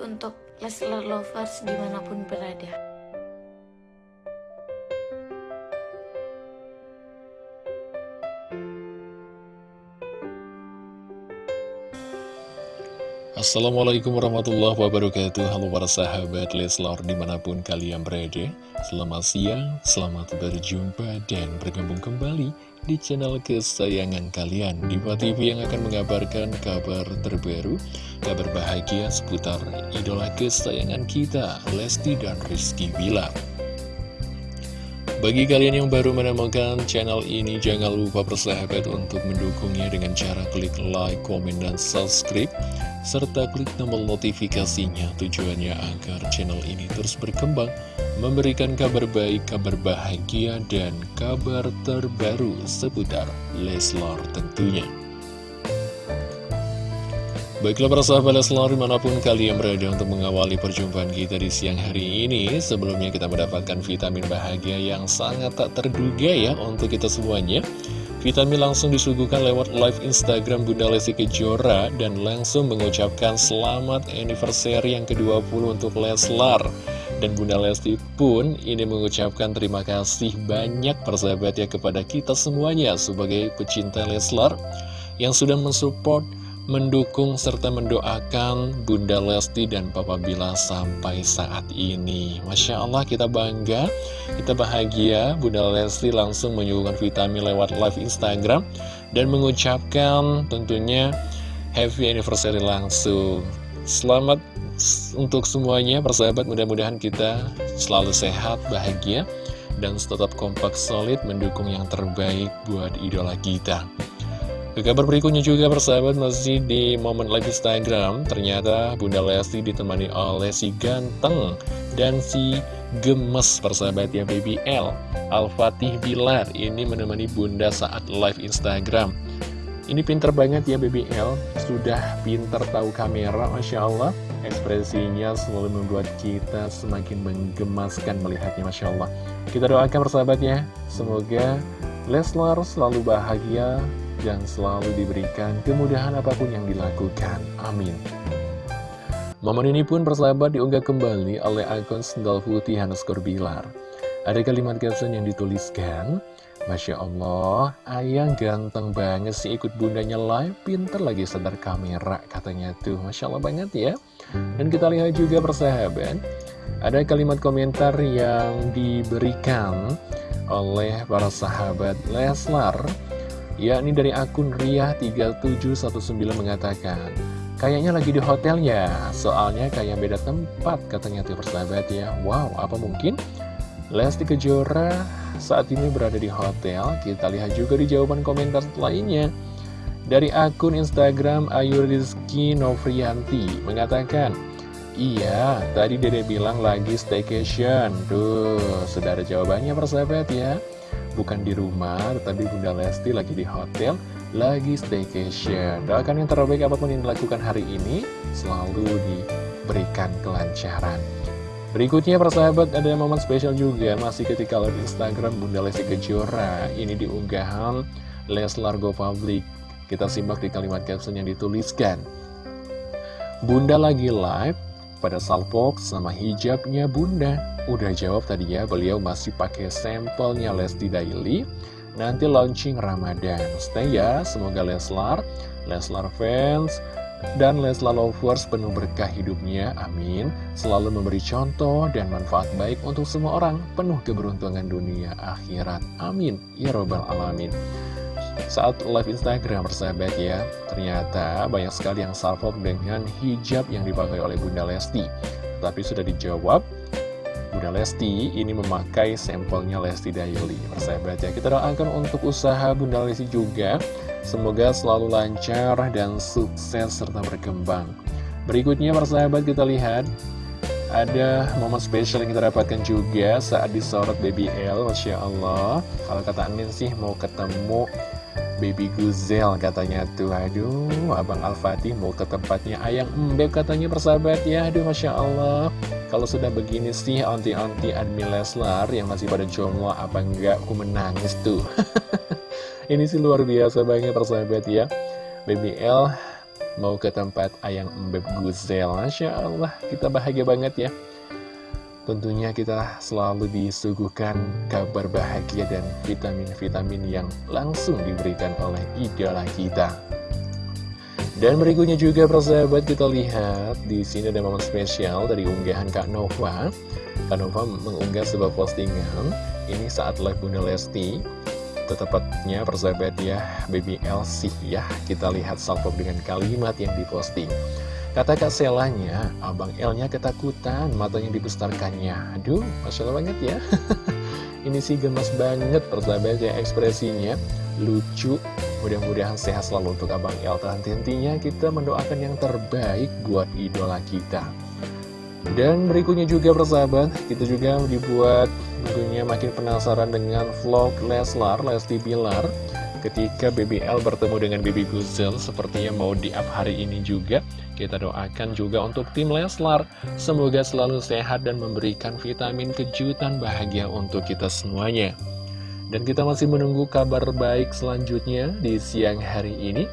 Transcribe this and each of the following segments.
untuk Leslar Lovers di mana pun berada. Assalamualaikum warahmatullahi wabarakatuh. Halo para sahabat Leslar di mana pun kalian berada. Selamat siang, selamat berjumpa dan bergabung kembali di channel kesayangan kalian. Diva TV yang akan mengabarkan kabar terbaru Kabar bahagia seputar idola kesayangan kita Lesti dan Rizky Bilar. Bagi kalian yang baru menemukan channel ini, jangan lupa bersahabat untuk mendukungnya dengan cara klik like, komen, dan subscribe, serta klik tombol notifikasinya tujuannya agar channel ini terus berkembang, memberikan kabar baik, kabar bahagia, dan kabar terbaru seputar Leslar tentunya. Baiklah para sahabat Leslar di mana pun kalian berada untuk mengawali perjumpaan kita di siang hari ini Sebelumnya kita mendapatkan vitamin bahagia yang sangat tak terduga ya untuk kita semuanya Vitamin langsung disuguhkan lewat live Instagram Bunda Lesti Kejora Dan langsung mengucapkan selamat anniversary yang ke-20 untuk Leslar. Dan Bunda Lesti pun ini mengucapkan terima kasih banyak persahabat ya kepada kita semuanya Sebagai pecinta Leslar yang sudah mensupport mendukung serta mendoakan Bunda Lesti dan Papa Bila sampai saat ini. Masya Allah kita bangga, kita bahagia. Bunda Lesti langsung menyuguhkan vitamin lewat live Instagram dan mengucapkan tentunya happy anniversary langsung. Selamat untuk semuanya, persahabat. Mudah-mudahan kita selalu sehat, bahagia, dan tetap kompak solid mendukung yang terbaik buat idola kita. Ke kabar berikutnya juga persahabat masih di momen live Instagram. Ternyata Bunda Lesti ditemani oleh si ganteng dan si gemes persahabat ya Baby L. Al-Fatih Bilar ini menemani Bunda saat live Instagram. Ini pinter banget ya Baby L. Sudah pinter tahu kamera Masya Allah. Ekspresinya selalu membuat kita semakin menggemaskan melihatnya Masya Allah. Kita doakan persahabat ya Semoga Leslar selalu bahagia dan selalu diberikan kemudahan apa pun yang dilakukan. Amin. Momen ini pun persahabat diunggah kembali oleh akun Sendal Putih Hanuskor Bilar. Ada kalimat caption yang dituliskan, Masya Allah, ayang ganteng banget sih ikut bundanya live, pinter lagi sadar kamera, katanya tuh. Masya Allah banget ya. Dan kita lihat juga persahabat, ada kalimat komentar yang diberikan oleh para sahabat Leslar yakni dari akun Ria3719 mengatakan Kayaknya lagi di hotel ya, soalnya kayak beda tempat katanya tuh persahabat ya. Wow, apa mungkin? Lesti Kejora saat ini berada di hotel, kita lihat juga di jawaban komentar lainnya. Dari akun Instagram Ayu Rizky Novrianti mengatakan Iya, tadi dede bilang lagi staycation. Tuh, sudah ada jawabannya persahabat ya bukan di rumah, tetapi Bunda Lesti lagi di hotel, lagi staycation. Doakan yang terbaik apa pun yang dilakukan hari ini, selalu diberikan kelancaran. Berikutnya persahabat ada momen spesial juga masih ketika live Instagram Bunda Lesti Kejora ini diunggahan Leslar Go Public kita simak di kalimat caption yang dituliskan Bunda lagi live pada salpok sama hijabnya bunda. Udah jawab tadi ya, beliau masih pakai sampelnya Lesti Daily Nanti launching Ramadan. Stay ya, semoga Leslar, Leslar fans, dan Leslar lovers penuh berkah hidupnya, amin. Selalu memberi contoh dan manfaat baik untuk semua orang Penuh keberuntungan dunia akhirat, amin. Ya robbal alamin saat live Instagram persahabat ya Ternyata banyak sekali yang salvo dengan hijab yang dipakai oleh Bunda Lesti. Tapi sudah dijawab Bunda Lesti ini memakai sampelnya Lesti Daily Persahabat ya Kita doakan untuk usaha Bunda Lesti juga. Semoga selalu lancar dan sukses serta berkembang. Berikutnya persahabat kita lihat. Ada momen spesial yang kita dapatkan juga saat disorot Baby L Masya Allah. Kalau kata Amin sih mau ketemu Baby Guzel katanya tuh. Aduh Abang Al-Fatih mau ke tempatnya Ayang Mbeb katanya persahabat ya. Aduh Masya Allah. Kalau sudah begini sih Anti-anti admin Leslar Yang masih pada jomblo Apa enggak aku menangis tuh. Ini sih luar biasa banget persahabat ya. Baby L mau ke tempat ayang embeb guzel Masya Allah kita bahagia banget ya Tentunya kita selalu disuguhkan kabar bahagia dan vitamin-vitamin yang langsung diberikan oleh idola kita. Dan berikutnya juga persahabat kita lihat di sini ada momen spesial dari unggahan Kak Nova. Kak Nova mengunggah sebuah postingan ini saat live Bunda Lesti. Tepatnya persahabat ya, Baby Elsie ya. Kita lihat salvo dengan kalimat yang diposting. Kata Kak Selanya, Abang L-nya ketakutan, matanya dibesarkannya. Aduh, Masya Allah banget ya. Ini sih gemes banget persahabat ya ekspresinya. Lucu, mudah-mudahan sehat selalu untuk Abang L. Henti-hentinya kita mendoakan yang terbaik buat idola kita. Dan berikutnya juga persahabat, kita juga dibuat tentunya makin penasaran dengan vlog Leslar, Lesti Bilar ketika BBL bertemu dengan Bibi Guzel sepertinya mau di up hari ini juga. Kita doakan juga untuk tim Leslar. Semoga selalu sehat dan memberikan vitamin kejutan bahagia untuk kita semuanya. Dan kita masih menunggu kabar baik selanjutnya di siang hari ini.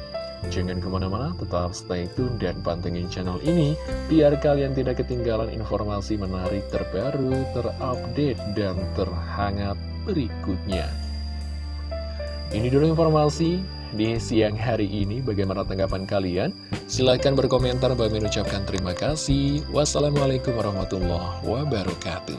Jangan ke mana-mana, tetap stay tune dan pantengin channel ini Biar kalian tidak ketinggalan informasi menarik terbaru, terupdate, dan terhangat berikutnya ini dulu informasi di siang hari ini. Bagaimana tanggapan kalian? Silahkan berkomentar. Bagi mengucapkan terima kasih. Wassalamualaikum warahmatullahi wabarakatuh.